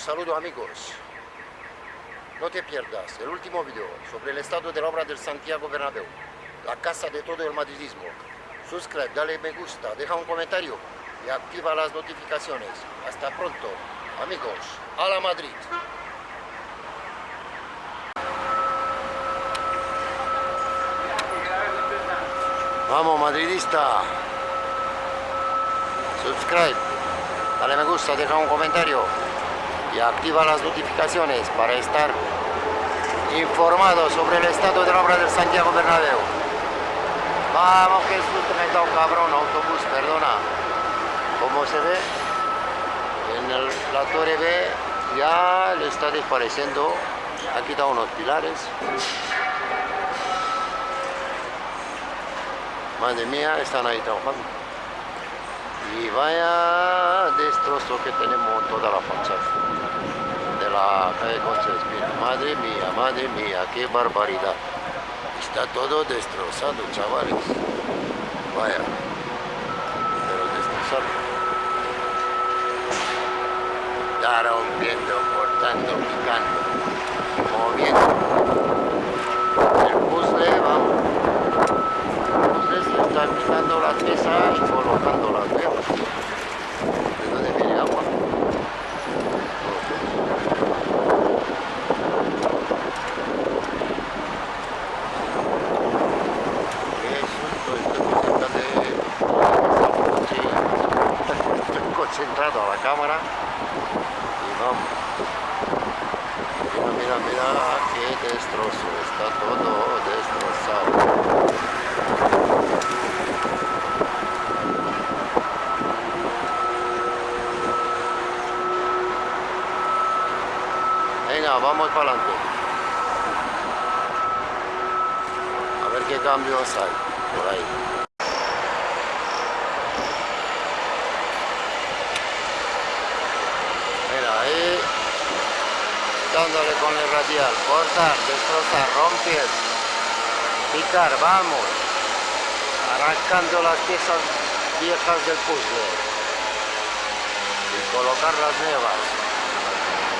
saludo amigos. No te pierdas el último video sobre el estado de la obra del Santiago Bernabéu, la casa de todo el madridismo. Suscríbete, dale me gusta, deja un comentario y activa las notificaciones. Hasta pronto, amigos. A la Madrid. Vamos madridista. Subscribe, dale me gusta, deja un comentario y activa las notificaciones para estar informado sobre el estado de la obra del Santiago Bernabéu. Vamos que susto me da un cabrón, autobús, perdona. Como se ve, en la torre B ya le está desapareciendo. Ha quitado unos pilares. Madre mía, están ahí trabajando. Y vaya destrozo que tenemos toda la fachada de la calle Concha Madre mía, madre mía, qué barbaridad. Está todo destrozado, chavales. Vaya, pero destrozado. Está rompiendo, cortando, picando, moviendo. El puzzle, vamos está quitando la pieza y colocando las velas. ¿De dónde viene agua? Estoy concentrado a la cámara y vamos. Mira, mira, mira qué destrozo, está todo destrozado. vamos para adelante. A ver qué cambios hay por ahí. Mira, ahí dándole con el radial, cortar, destrozar, romper, picar, vamos, arrancando las piezas viejas del puzzle y colocar las nuevas.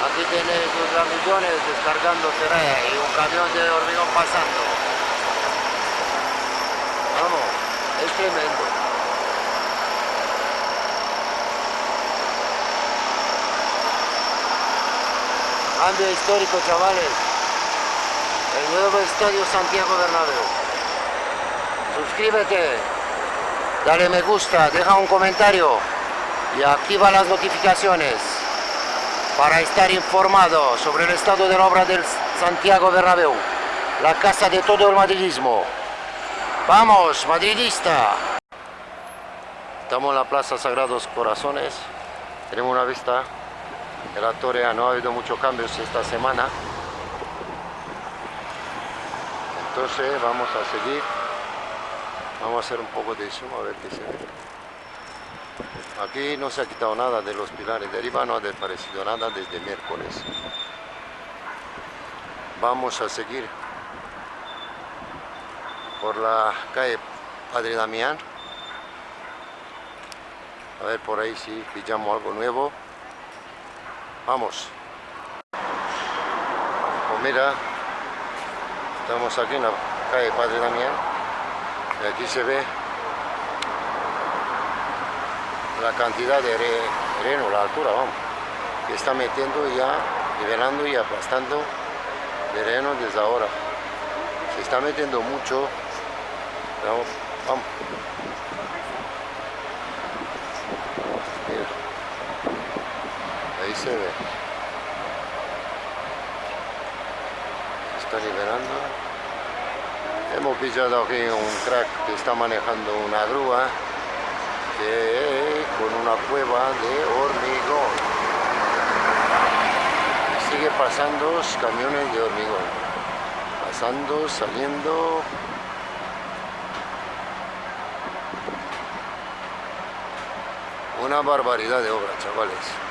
Aquí tiene sus ramillones descargando ceraya y un camión de hormigón pasando. Vamos, es tremendo. Cambio histórico, chavales. El nuevo estadio Santiago Bernabéu. Suscríbete, dale me gusta, deja un comentario y activa las notificaciones para estar informado sobre el estado de la obra del Santiago Bernabéu, la casa de todo el madridismo. ¡Vamos, madridista! Estamos en la Plaza Sagrados Corazones, tenemos una vista de la torre, no ha habido muchos cambios esta semana. Entonces vamos a seguir, vamos a hacer un poco de zoom a ver qué se ve. Aquí no se ha quitado nada de los pilares de arriba, no ha desaparecido nada desde miércoles. Vamos a seguir por la calle Padre Damián. A ver por ahí si pillamos algo nuevo. Vamos. Pues mira, estamos aquí en la calle Padre Damián. Y aquí se ve la cantidad de terreno, la altura, vamos, que está metiendo ya, nivelando y aplastando terreno desde ahora. Se está metiendo mucho, vamos, vamos. Ahí ve. Está liberando. Hemos pillado aquí un crack que está manejando una grúa con una cueva de hormigón. Sigue pasando camiones de hormigón. Pasando, saliendo. Una barbaridad de obra, chavales.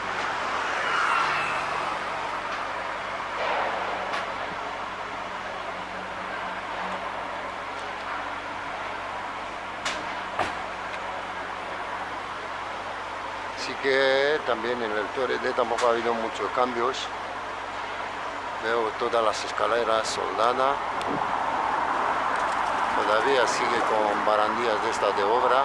Así que también en el Torre tampoco ha habido muchos cambios. Veo todas las escaleras soldadas. Todavía sigue con barandillas de estas de obra.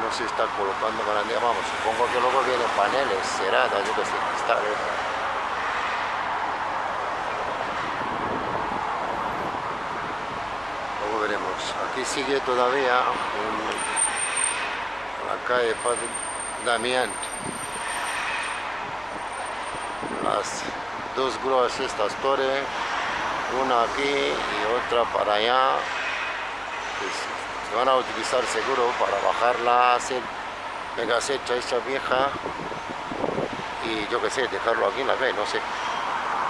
No se está colocando barandillas. Vamos, supongo que luego vienen paneles cerradas, yo que sé, Luego veremos. Aquí sigue todavía la calle Padre Damián. Las dos grúas estas torres, una aquí y otra para allá, se van a utilizar seguro para bajarla, hacer mega secha esta vieja y yo que sé, dejarlo aquí en la calle, no sé,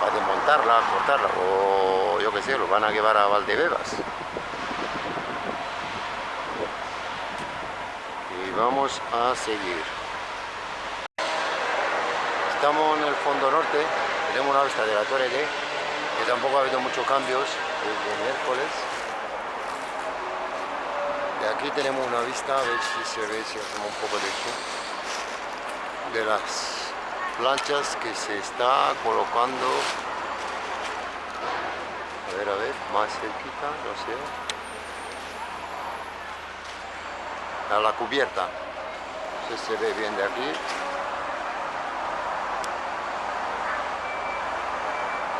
para desmontarla, cortarla o yo que sé, lo van a llevar a Valdebebas. Y vamos a seguir. Estamos en el fondo norte, tenemos una vista de la Torre D, que tampoco ha habido muchos cambios desde miércoles. De aquí tenemos una vista, a ver si se ve, si hacemos un poco de zoom, de las planchas que se está colocando. A ver, a ver, más cerquita, no sé. A la cubierta. No sé si se ve bien de aquí.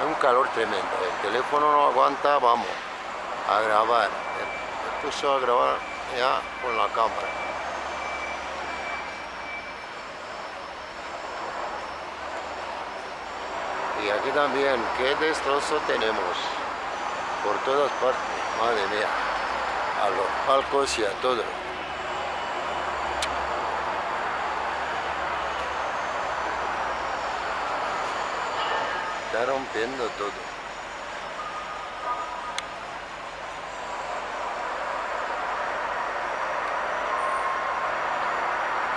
Un calor tremendo, el teléfono no aguanta, vamos a grabar, me puso a grabar ya con la cámara. Y aquí también, qué destrozo tenemos por todas partes, madre mía, a los palcos y a todo. Está rompiendo todo.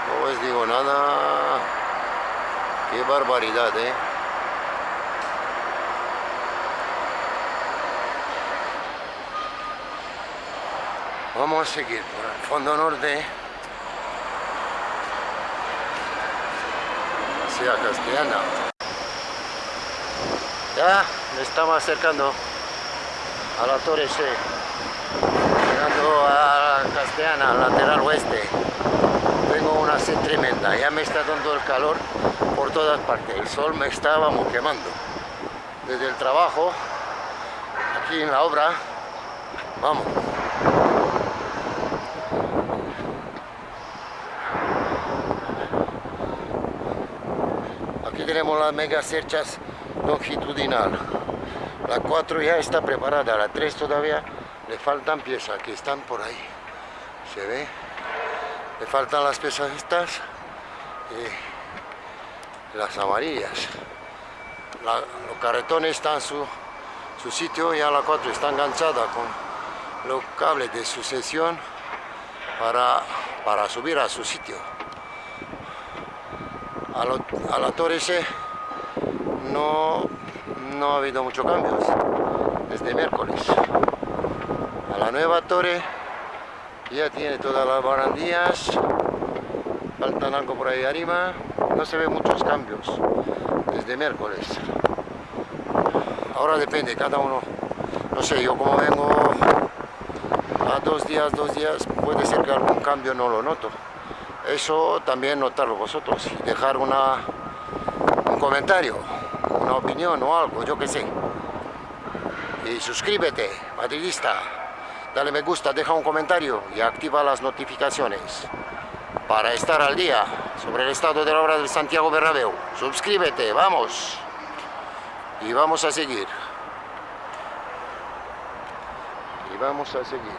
No os digo nada. Qué barbaridad, ¿eh? Vamos a seguir por el fondo norte. Hacia Castellana. Ya me estamos acercando a la Torre C, llegando a Castellana, lateral oeste. Tengo una sed tremenda, ya me está dando el calor por todas partes. El sol me estaba quemando. Desde el trabajo, aquí en la obra, vamos. Aquí tenemos las mega cerchas longitudinal. La 4 ya está preparada, la 3 todavía le faltan piezas que están por ahí. ¿Se ve? Le faltan las piezas estas y las amarillas. los carretones están en su, su sitio, ya la 4 está enganchada con los cables de sucesión para, para subir a su sitio. A, a la torre C no, no ha habido muchos cambios desde miércoles. A la nueva torre ya tiene todas las barandillas, faltan algo por ahí arriba, no se ven muchos cambios desde miércoles. Ahora depende, cada uno, no sé, yo como vengo a dos días, dos días, puede ser que algún cambio no lo noto. Eso también notarlo vosotros dejar una, un comentario opinión o algo, yo que sé. Y suscríbete, madridista, dale me gusta, deja un comentario y activa las notificaciones para estar al día sobre el estado de la obra del Santiago Bernabéu. Suscríbete, vamos. Y vamos a seguir. Y vamos a seguir.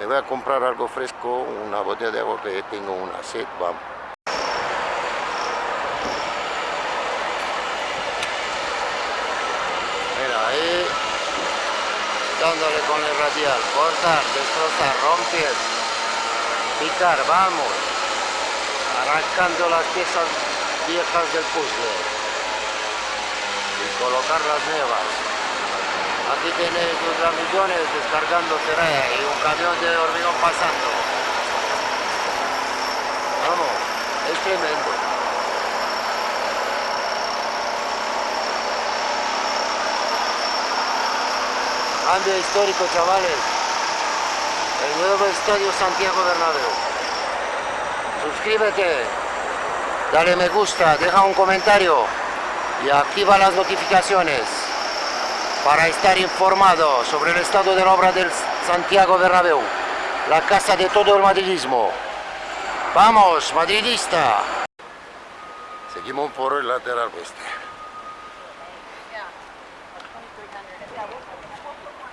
Me voy a comprar algo fresco, una botella de agua que tengo una sed, vamos. Dándole con el radial, cortar, destrozar, romper, picar, vamos, arrancando las piezas viejas del puzzle y colocar las nuevas. Aquí tenéis los ramillones descargando terreno y un camión de hormigón pasando. Vamos. tremendo. Cambio histórico, chavales. El nuevo estadio Santiago Bernabéu. Suscríbete, dale me gusta, deja un comentario y activa las notificaciones para estar informado sobre el estado de la obra del Santiago Bernabéu, la casa de todo el madridismo. ¡Vamos, madridista! Seguimos por el lateral oeste.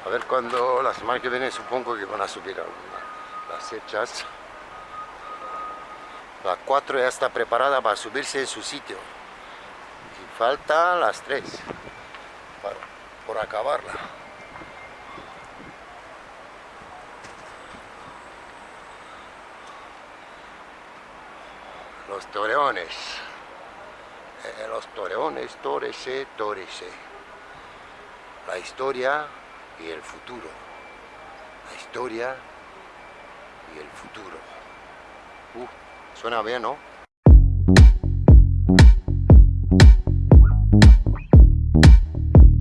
A ver cuando la semana que viene supongo que van a subir alguna. Las hechas. La 4 ya está preparada para subirse en su sitio. Y faltan las 3 por acabarla. Los toreones. Eh, los toreones, torese, torese. La historia y el futuro. La historia y el futuro. Uh, suena bien, ¿no?